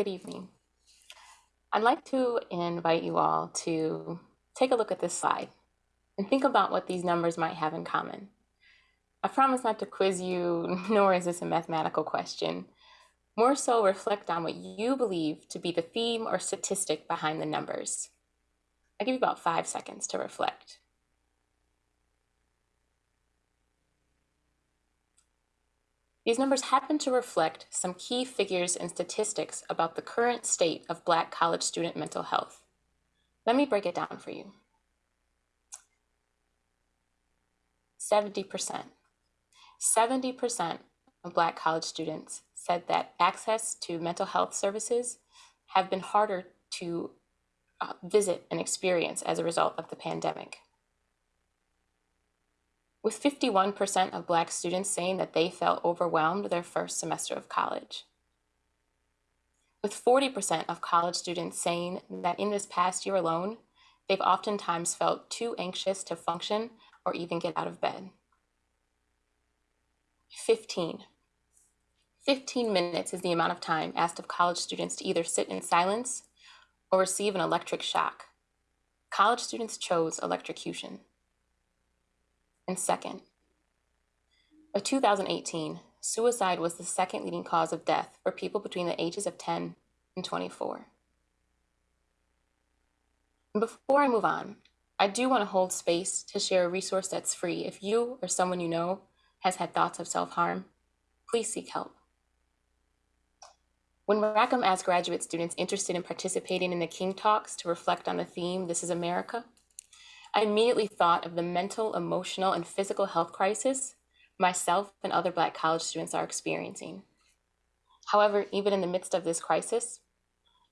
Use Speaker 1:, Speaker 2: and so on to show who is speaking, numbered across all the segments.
Speaker 1: Good evening. I'd like to invite you all to take a look at this slide and think about what these numbers might have in common. I promise not to quiz you, nor is this a mathematical question. More so, reflect on what you believe to be the theme or statistic behind the numbers. I'll give you about five seconds to reflect. These numbers happen to reflect some key figures and statistics about the current state of Black college student mental health. Let me break it down for you. 70%. 70% of Black college students said that access to mental health services have been harder to uh, visit and experience as a result of the pandemic with 51% of Black students saying that they felt overwhelmed their first semester of college. With 40% of college students saying that in this past year alone, they've oftentimes felt too anxious to function or even get out of bed. 15. 15 minutes is the amount of time asked of college students to either sit in silence or receive an electric shock. College students chose electrocution. And second, by 2018, suicide was the second leading cause of death for people between the ages of 10 and 24. And before I move on, I do want to hold space to share a resource that's free. If you or someone you know has had thoughts of self harm, please seek help. When Rackham asked graduate students interested in participating in the King Talks to reflect on the theme, This is America, I immediately thought of the mental, emotional, and physical health crisis myself and other Black college students are experiencing. However, even in the midst of this crisis,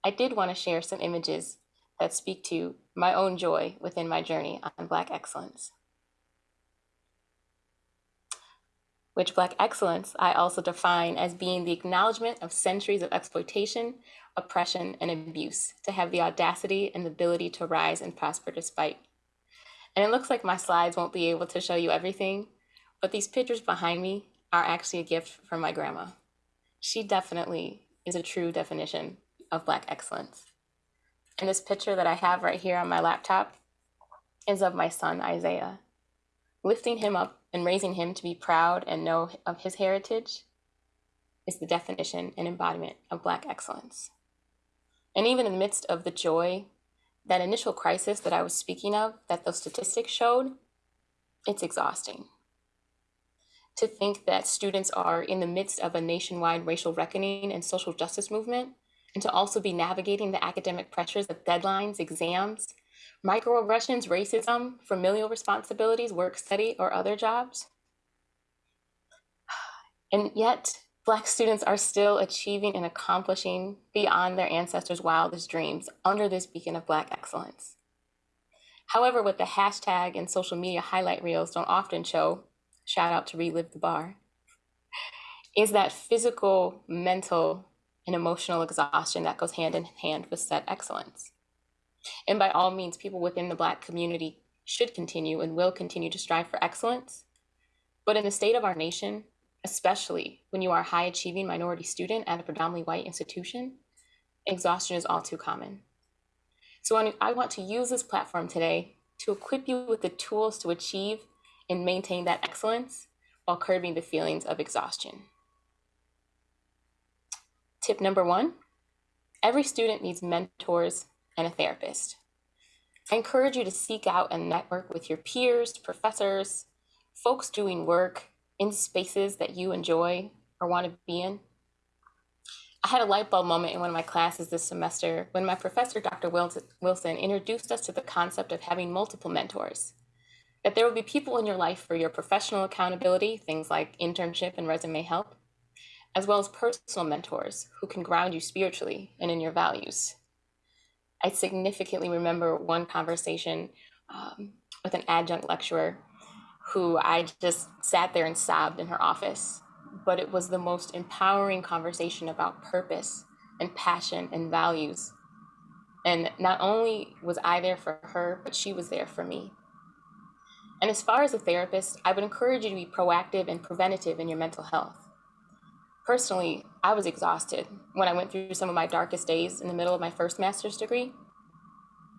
Speaker 1: I did want to share some images that speak to my own joy within my journey on Black excellence. Which Black excellence I also define as being the acknowledgement of centuries of exploitation, oppression, and abuse to have the audacity and the ability to rise and prosper despite and it looks like my slides won't be able to show you everything, but these pictures behind me are actually a gift from my grandma. She definitely is a true definition of Black excellence. And this picture that I have right here on my laptop is of my son, Isaiah. Lifting him up and raising him to be proud and know of his heritage is the definition and embodiment of Black excellence. And even in the midst of the joy that initial crisis that I was speaking of, that those statistics showed, it's exhausting. To think that students are in the midst of a nationwide racial reckoning and social justice movement, and to also be navigating the academic pressures of deadlines, exams, microaggressions, racism, familial responsibilities, work study, or other jobs. And yet, Black students are still achieving and accomplishing beyond their ancestors' wildest dreams under this beacon of Black excellence. However, what the hashtag and social media highlight reels don't often show, shout out to Relive the Bar, is that physical, mental, and emotional exhaustion that goes hand in hand with said excellence. And by all means, people within the Black community should continue and will continue to strive for excellence. But in the state of our nation, especially when you are a high achieving minority student at a predominantly white institution, exhaustion is all too common. So I want to use this platform today to equip you with the tools to achieve and maintain that excellence while curbing the feelings of exhaustion. Tip number one, every student needs mentors and a therapist. I encourage you to seek out and network with your peers, professors, folks doing work in spaces that you enjoy or want to be in. I had a light bulb moment in one of my classes this semester when my professor, Dr. Wilson, introduced us to the concept of having multiple mentors. That there will be people in your life for your professional accountability, things like internship and resume help, as well as personal mentors who can ground you spiritually and in your values. I significantly remember one conversation um, with an adjunct lecturer who I just sat there and sobbed in her office. But it was the most empowering conversation about purpose and passion and values. And not only was I there for her, but she was there for me. And as far as a therapist, I would encourage you to be proactive and preventative in your mental health. Personally, I was exhausted when I went through some of my darkest days in the middle of my first master's degree,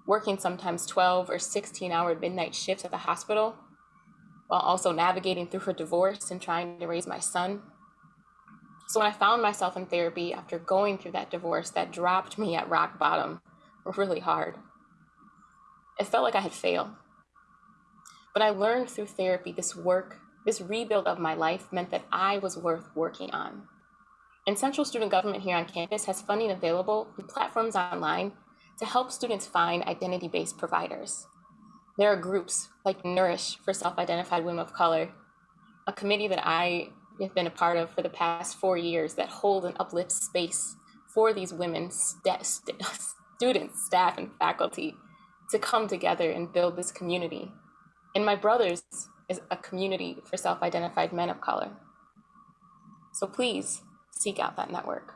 Speaker 1: working sometimes 12 or 16 hour midnight shifts at the hospital, while also navigating through her divorce and trying to raise my son. So when I found myself in therapy after going through that divorce that dropped me at rock bottom really hard, it felt like I had failed. But I learned through therapy this work, this rebuild of my life meant that I was worth working on. And Central Student Government here on campus has funding available and platforms online to help students find identity-based providers. There are groups like Nourish for self-identified women of color, a committee that I have been a part of for the past four years that hold and uplift space for these women, st st students, staff, and faculty to come together and build this community. And my brother's is a community for self-identified men of color. So please seek out that network.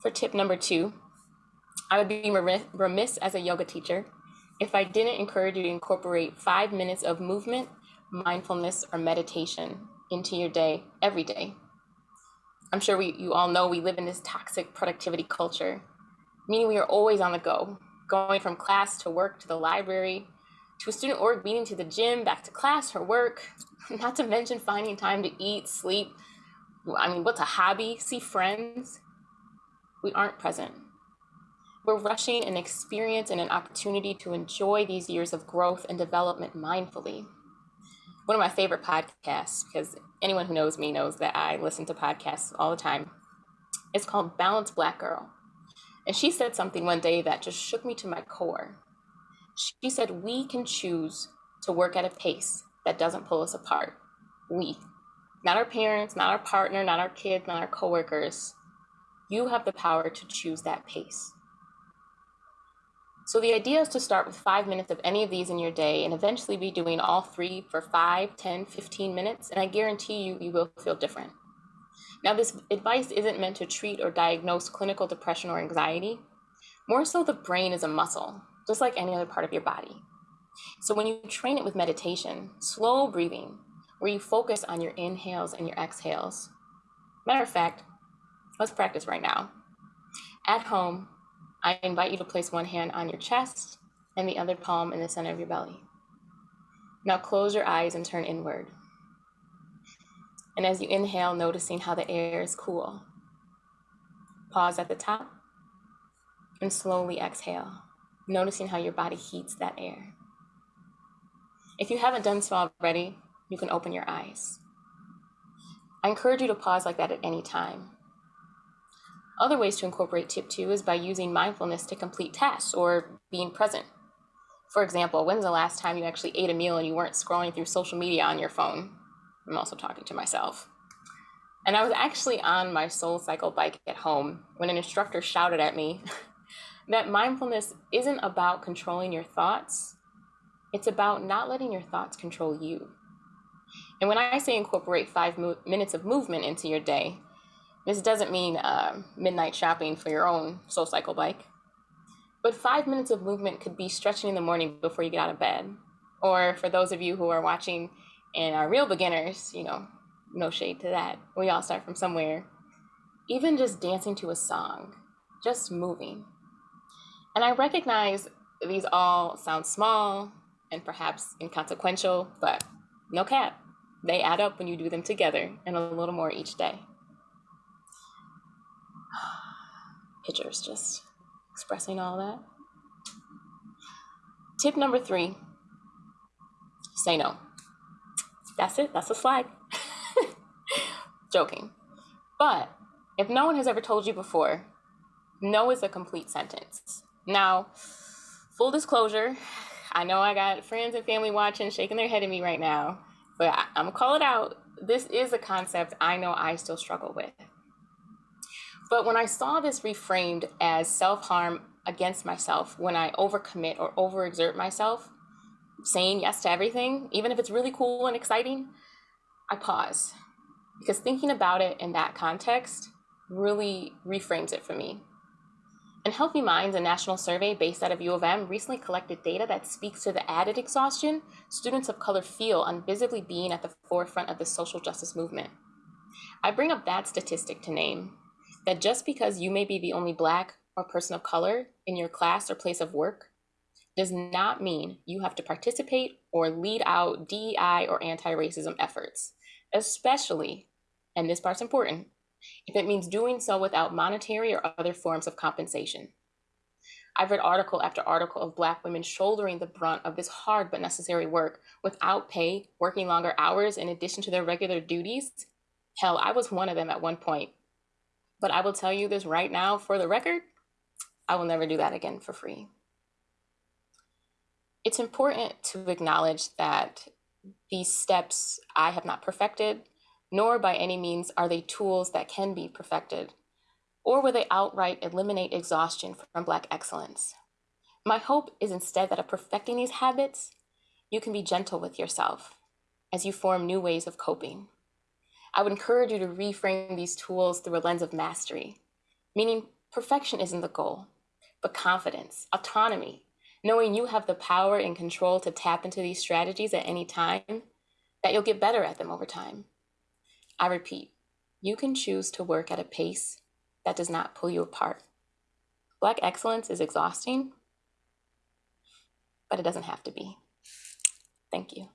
Speaker 1: For tip number two, I would be remiss as a yoga teacher if I didn't encourage you to incorporate five minutes of movement, mindfulness, or meditation into your day every day. I'm sure we, you all know we live in this toxic productivity culture, meaning we are always on the go, going from class to work to the library, to a student org meeting to the gym, back to class or work, not to mention finding time to eat, sleep, I mean, what's a hobby? See friends? We aren't present. We're rushing an experience and an opportunity to enjoy these years of growth and development mindfully. One of my favorite podcasts, because anyone who knows me knows that I listen to podcasts all the time, is called Balanced Black Girl. And she said something one day that just shook me to my core. She said, We can choose to work at a pace that doesn't pull us apart. We, not our parents, not our partner, not our kids, not our coworkers. You have the power to choose that pace. So the idea is to start with five minutes of any of these in your day and eventually be doing all three for five, 10, 15 minutes, and I guarantee you, you will feel different. Now, this advice isn't meant to treat or diagnose clinical depression or anxiety. More so, the brain is a muscle, just like any other part of your body. So when you train it with meditation, slow breathing, where you focus on your inhales and your exhales. Matter of fact, let's practice right now. At home, I invite you to place one hand on your chest and the other palm in the center of your belly. Now close your eyes and turn inward. And as you inhale, noticing how the air is cool. Pause at the top and slowly exhale, noticing how your body heats that air. If you haven't done so already, you can open your eyes. I encourage you to pause like that at any time. Other ways to incorporate tip two is by using mindfulness to complete tasks or being present. For example, when's the last time you actually ate a meal and you weren't scrolling through social media on your phone? I'm also talking to myself. And I was actually on my soul cycle bike at home when an instructor shouted at me that mindfulness isn't about controlling your thoughts, it's about not letting your thoughts control you. And when I say incorporate five minutes of movement into your day, this doesn't mean uh, midnight shopping for your own soul cycle bike. But five minutes of movement could be stretching in the morning before you get out of bed. Or for those of you who are watching and are real beginners, you know, no shade to that. We all start from somewhere. Even just dancing to a song, just moving. And I recognize these all sound small and perhaps inconsequential, but no cap. They add up when you do them together and a little more each day. Pictures just expressing all that. Tip number three, say no. That's it, that's a slide. Joking. But if no one has ever told you before, no is a complete sentence. Now, full disclosure, I know I got friends and family watching, shaking their head at me right now but I, I'm gonna call it out. This is a concept I know I still struggle with. But when I saw this reframed as self harm against myself, when I overcommit or overexert myself, saying yes to everything, even if it's really cool and exciting, I pause because thinking about it in that context really reframes it for me. And Healthy Minds, a national survey based out of U of M, recently collected data that speaks to the added exhaustion students of color feel on visibly being at the forefront of the social justice movement. I bring up that statistic to name that just because you may be the only Black or person of color in your class or place of work does not mean you have to participate or lead out DEI or anti racism efforts, especially, and this part's important, if it means doing so without monetary or other forms of compensation. I've read article after article of Black women shouldering the brunt of this hard but necessary work without pay, working longer hours in addition to their regular duties. Hell, I was one of them at one point. But I will tell you this right now for the record I will never do that again for free. It's important to acknowledge that these steps I have not perfected, nor by any means are they tools that can be perfected, or will they outright eliminate exhaustion from Black excellence. My hope is instead that of perfecting these habits, you can be gentle with yourself as you form new ways of coping. I would encourage you to reframe these tools through a lens of mastery, meaning perfection isn't the goal, but confidence, autonomy, knowing you have the power and control to tap into these strategies at any time, that you'll get better at them over time. I repeat, you can choose to work at a pace that does not pull you apart. Black excellence is exhausting, but it doesn't have to be. Thank you.